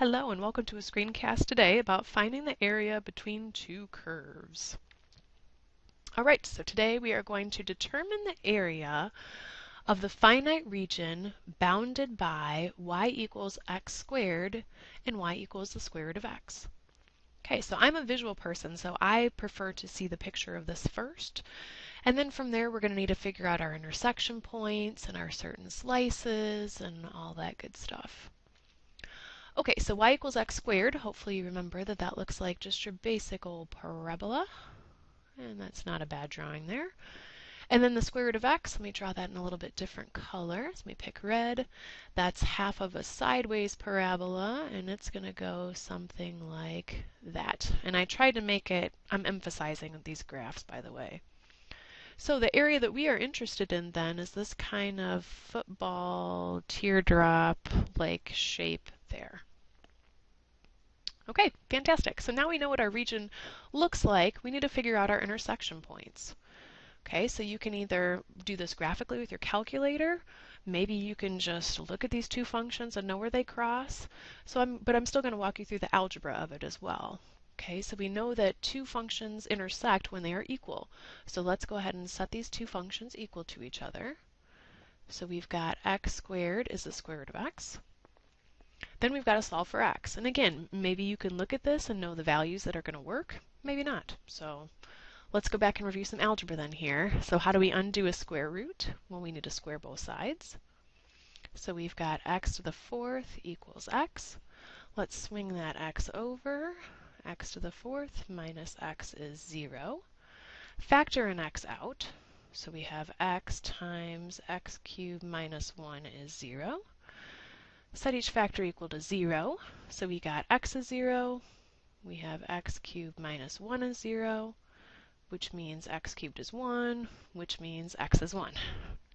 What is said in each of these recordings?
Hello and welcome to a screencast today about finding the area between two curves. Alright, so today we are going to determine the area of the finite region bounded by y equals x squared and y equals the square root of x. Okay, so I'm a visual person, so I prefer to see the picture of this first. And then from there, we're going to need to figure out our intersection points and our certain slices and all that good stuff. Okay, so y equals x squared. Hopefully you remember that that looks like just your basic old parabola. And that's not a bad drawing there. And then the square root of x, let me draw that in a little bit different color. Let me pick red. That's half of a sideways parabola, and it's going to go something like that. And I tried to make it, I'm emphasizing these graphs, by the way. So the area that we are interested in then is this kind of football teardrop-like shape there. Okay, fantastic. So now we know what our region looks like. We need to figure out our intersection points. Okay, so you can either do this graphically with your calculator. Maybe you can just look at these two functions and know where they cross. So I'm, but I'm still going to walk you through the algebra of it as well. Okay, so we know that two functions intersect when they are equal. So let's go ahead and set these two functions equal to each other. So we've got x squared is the square root of x. Then we've got to solve for x. And again, maybe you can look at this and know the values that are going to work, maybe not. So let's go back and review some algebra then here. So how do we undo a square root? Well, we need to square both sides. So we've got x to the fourth equals x. Let's swing that x over. x to the fourth minus x is 0. Factor an x out. So we have x times x cubed minus 1 is 0 set each factor equal to 0. So we got x is 0, we have x cubed minus 1 is 0, which means x cubed is 1, which means x is 1.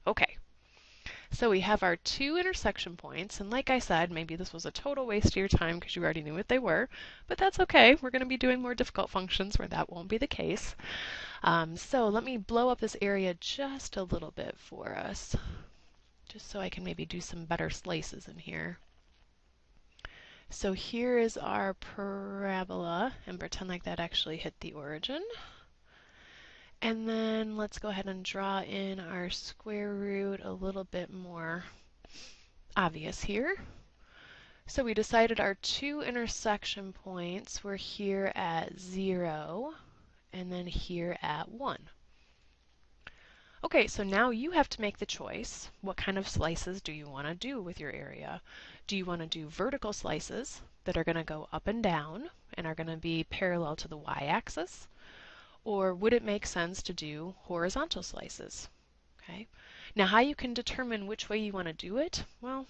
Okay, so we have our two intersection points, and like I said, maybe this was a total waste of your time because you already knew what they were, but that's okay. We're going to be doing more difficult functions where that won't be the case. Um, so let me blow up this area just a little bit for us just so I can maybe do some better slices in here. So here is our parabola, and pretend like that actually hit the origin. And then let's go ahead and draw in our square root a little bit more obvious here. So we decided our two intersection points were here at 0 and then here at 1. Okay, so now you have to make the choice. What kind of slices do you want to do with your area? Do you want to do vertical slices that are going to go up and down and are going to be parallel to the y-axis? Or would it make sense to do horizontal slices? Okay. Now how you can determine which way you want to do it? Well,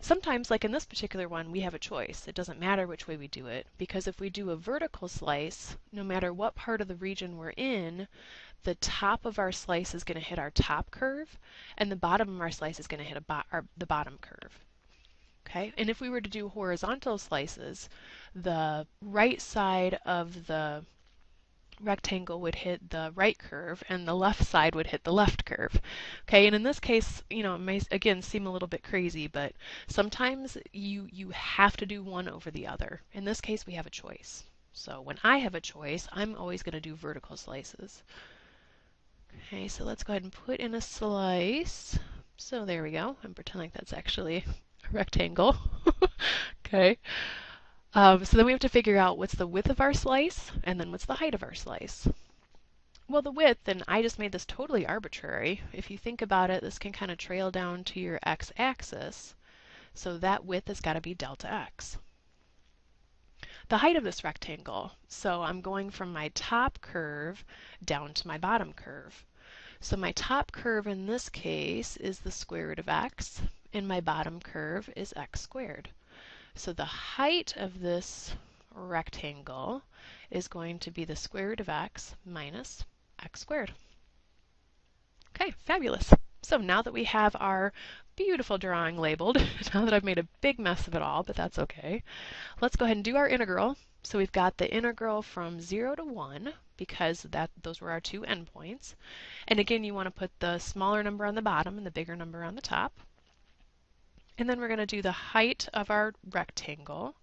sometimes, like in this particular one, we have a choice. It doesn't matter which way we do it, because if we do a vertical slice, no matter what part of the region we're in, the top of our slice is going to hit our top curve, and the bottom of our slice is going to hit bo our, the bottom curve. Okay, and if we were to do horizontal slices, the right side of the rectangle would hit the right curve and the left side would hit the left curve. Okay, and in this case, you know, it may again seem a little bit crazy, but sometimes you you have to do one over the other. In this case, we have a choice. So when I have a choice, I'm always going to do vertical slices. Okay, so let's go ahead and put in a slice. So there we go, and pretend like that's actually a rectangle. okay. Um, so then we have to figure out what's the width of our slice, and then what's the height of our slice. Well, the width, and I just made this totally arbitrary. If you think about it, this can kind of trail down to your x-axis. So that width has got to be delta x the height of this rectangle. So I'm going from my top curve down to my bottom curve. So my top curve in this case is the square root of x, and my bottom curve is x squared. So the height of this rectangle is going to be the square root of x minus x squared. Okay, fabulous. So now that we have our beautiful drawing labeled, now that I've made a big mess of it all, but that's okay, let's go ahead and do our integral. So we've got the integral from 0 to 1, because that those were our two endpoints. And again, you want to put the smaller number on the bottom and the bigger number on the top. And then we're going to do the height of our rectangle.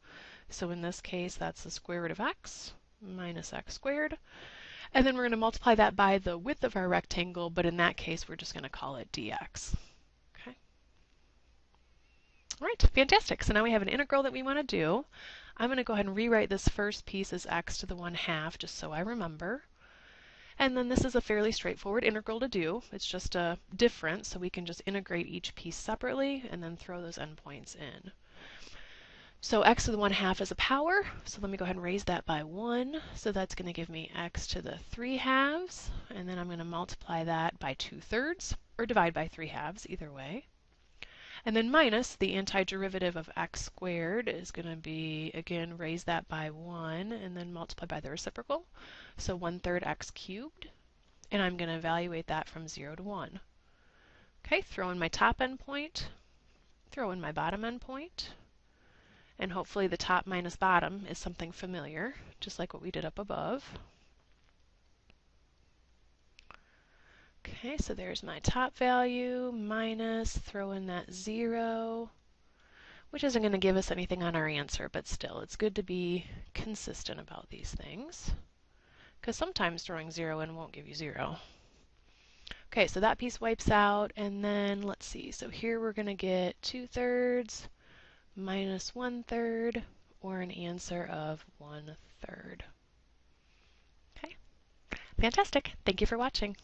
So in this case, that's the square root of x minus x squared. And then we're going to multiply that by the width of our rectangle, but in that case, we're just going to call it dx. Okay. All right, fantastic. So now we have an integral that we want to do. I'm going to go ahead and rewrite this first piece as x to the 1 half, just so I remember. And then this is a fairly straightforward integral to do. It's just a difference, so we can just integrate each piece separately and then throw those endpoints in. So x to the 1 half is a power, so let me go ahead and raise that by 1. So that's going to give me x to the 3 halves, and then I'm going to multiply that by 2 thirds, or divide by 3 halves, either way. And then minus the antiderivative of x squared is going to be, again, raise that by 1 and then multiply by the reciprocal. So 1 third x cubed. And I'm going to evaluate that from 0 to 1. Okay, throw in my top endpoint, throw in my bottom endpoint, and hopefully the top minus bottom is something familiar, just like what we did up above. Okay, so there's my top value minus, throw in that 0, which isn't going to give us anything on our answer, but still, it's good to be consistent about these things, because sometimes throwing 0 in won't give you 0. Okay, so that piece wipes out, and then let's see, so here we're going to get 2 thirds minus 1 third, or an answer of 1 third. Okay, fantastic. Thank you for watching.